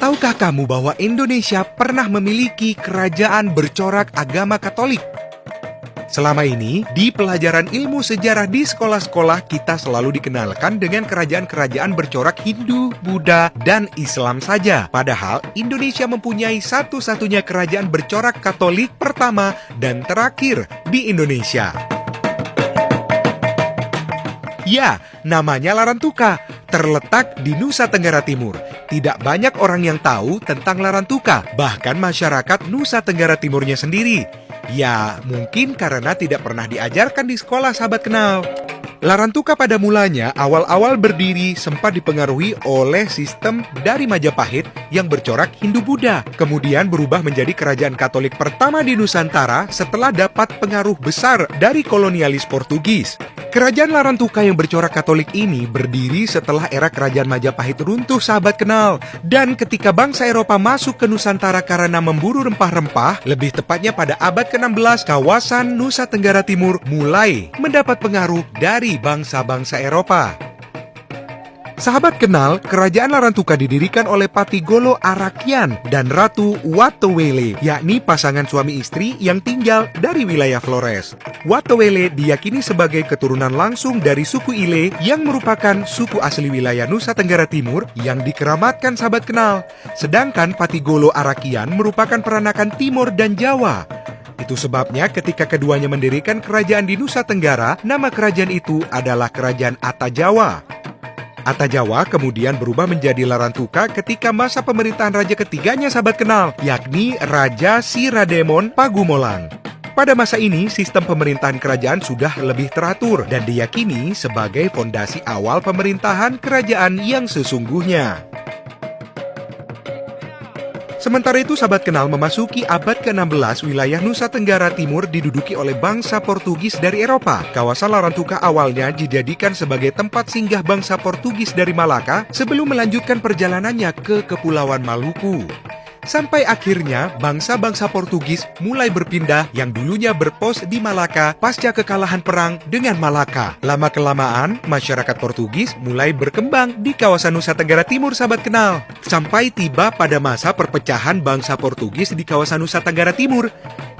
Tahukah kamu bahwa Indonesia pernah memiliki kerajaan bercorak agama Katolik? Selama ini, di pelajaran ilmu sejarah di sekolah-sekolah kita selalu dikenalkan dengan kerajaan-kerajaan bercorak Hindu, Buddha, dan Islam saja. Padahal, Indonesia mempunyai satu-satunya kerajaan bercorak Katolik pertama dan terakhir di Indonesia. Ya, namanya Larantuka, terletak di Nusa Tenggara Timur. Tidak banyak orang yang tahu tentang Larantuka, bahkan masyarakat Nusa Tenggara Timurnya sendiri. Ya, mungkin karena tidak pernah diajarkan di sekolah sahabat kenal. Larantuka pada mulanya awal-awal berdiri sempat dipengaruhi oleh sistem dari Majapahit yang bercorak Hindu-Buddha. Kemudian berubah menjadi kerajaan Katolik pertama di Nusantara setelah dapat pengaruh besar dari kolonialis Portugis. Kerajaan Larantuka yang bercorak Katolik ini berdiri setelah era kerajaan Majapahit runtuh sahabat kenal. Dan ketika bangsa Eropa masuk ke Nusantara karena memburu rempah-rempah, lebih tepatnya pada abad ke-16, kawasan Nusa Tenggara Timur mulai mendapat pengaruh dari bangsa-bangsa Eropa. Sahabat kenal, kerajaan Larantuka didirikan oleh Patigolo Arakian dan Ratu Watowele, yakni pasangan suami istri yang tinggal dari wilayah Flores. Watowele diyakini sebagai keturunan langsung dari suku Ile yang merupakan suku asli wilayah Nusa Tenggara Timur yang dikeramatkan sahabat kenal. Sedangkan Patigolo Arakian merupakan peranakan Timur dan Jawa. Itu sebabnya ketika keduanya mendirikan kerajaan di Nusa Tenggara, nama kerajaan itu adalah Kerajaan Atajawa. Ata Jawa kemudian berubah menjadi Larantuka ketika masa pemerintahan raja ketiganya sahabat kenal, yakni Raja Sirademon Pagumolang. Pada masa ini, sistem pemerintahan kerajaan sudah lebih teratur dan diyakini sebagai fondasi awal pemerintahan kerajaan yang sesungguhnya. Sementara itu, sahabat kenal memasuki abad ke-16, wilayah Nusa Tenggara Timur diduduki oleh bangsa Portugis dari Eropa. Kawasan Larantuka awalnya dijadikan sebagai tempat singgah bangsa Portugis dari Malaka sebelum melanjutkan perjalanannya ke Kepulauan Maluku. Sampai akhirnya bangsa-bangsa Portugis mulai berpindah yang dulunya berpos di Malaka pasca kekalahan perang dengan Malaka. Lama-kelamaan, masyarakat Portugis mulai berkembang di kawasan Nusa Tenggara Timur sahabat kenal. Sampai tiba pada masa perpecahan bangsa Portugis di kawasan Nusa Tenggara Timur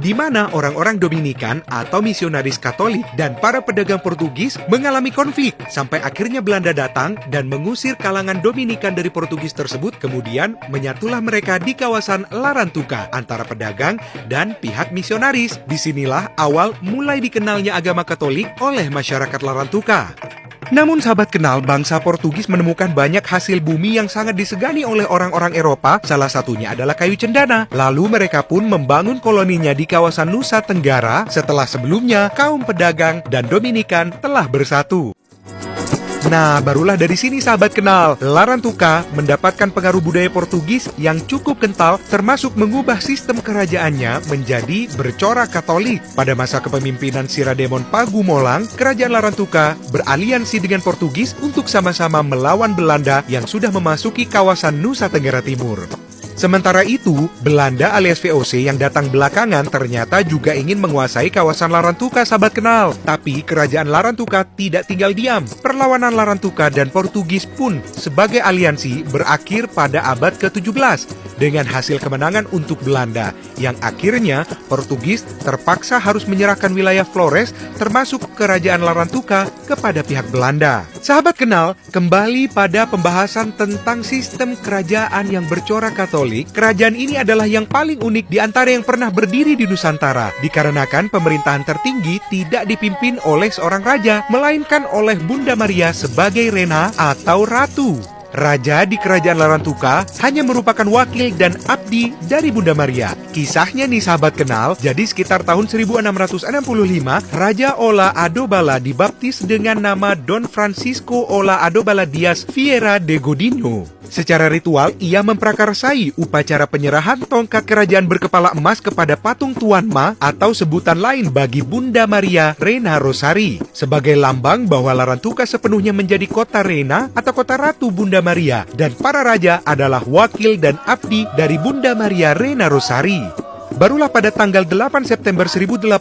di mana orang-orang Dominikan atau misionaris Katolik dan para pedagang Portugis mengalami konflik sampai akhirnya Belanda datang dan mengusir kalangan Dominikan dari Portugis tersebut kemudian menyatulah mereka di kawasan Larantuka antara pedagang dan pihak misionaris. Di sinilah awal mulai dikenalnya agama Katolik oleh masyarakat Larantuka. Namun sahabat kenal, bangsa Portugis menemukan banyak hasil bumi yang sangat disegani oleh orang-orang Eropa, salah satunya adalah kayu cendana. Lalu mereka pun membangun koloninya di kawasan Nusa Tenggara setelah sebelumnya kaum pedagang dan Dominikan telah bersatu. Nah, barulah dari sini sahabat kenal, Larantuka mendapatkan pengaruh budaya Portugis yang cukup kental termasuk mengubah sistem kerajaannya menjadi bercorak Katolik. Pada masa kepemimpinan Sirademon Pagumolang, kerajaan Larantuka beraliansi dengan Portugis untuk sama-sama melawan Belanda yang sudah memasuki kawasan Nusa Tenggara Timur. Sementara itu, Belanda alias VOC yang datang belakangan ternyata juga ingin menguasai kawasan Larantuka sahabat kenal. Tapi kerajaan Larantuka tidak tinggal diam. Perlawanan Larantuka dan Portugis pun sebagai aliansi berakhir pada abad ke-17 dengan hasil kemenangan untuk Belanda yang akhirnya Portugis terpaksa harus menyerahkan wilayah Flores termasuk kerajaan Larantuka kepada pihak Belanda. Sahabat kenal, kembali pada pembahasan tentang sistem kerajaan yang bercorak Katolik kerajaan ini adalah yang paling unik di antara yang pernah berdiri di Nusantara, dikarenakan pemerintahan tertinggi tidak dipimpin oleh seorang raja, melainkan oleh Bunda Maria sebagai Rena atau Ratu. Raja di kerajaan Larantuka hanya merupakan wakil dan abdi dari Bunda Maria. Kisahnya nih sahabat kenal, jadi sekitar tahun 1665, Raja Ola Adobala dibaptis dengan nama Don Francisco Ola Adobala Dias Vieira de Godinho. Secara ritual, ia memprakarsai upacara penyerahan tongkat kerajaan berkepala emas kepada patung Tuan Ma atau sebutan lain bagi Bunda Maria Rena Rosari sebagai lambang bahwa Larantuka sepenuhnya menjadi kota Rena atau kota Ratu Bunda Maria dan para raja adalah wakil dan abdi dari Bunda Maria Rena Rosari. Barulah pada tanggal 8 September 1886,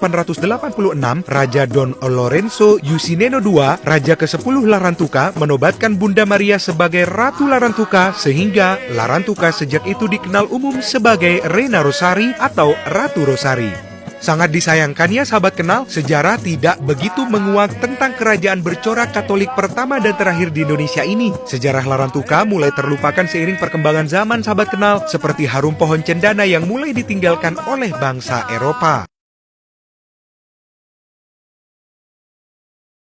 Raja Don Lorenzo Yusineno II, Raja ke-10 Larantuka, menobatkan Bunda Maria sebagai Ratu Larantuka sehingga Larantuka sejak itu dikenal umum sebagai Reina Rosari atau Ratu Rosari. Sangat disayangkannya sahabat kenal, sejarah tidak begitu menguak tentang kerajaan bercorak Katolik pertama dan terakhir di Indonesia ini. Sejarah Larantuka mulai terlupakan seiring perkembangan zaman sahabat kenal, seperti harum pohon cendana yang mulai ditinggalkan oleh bangsa Eropa.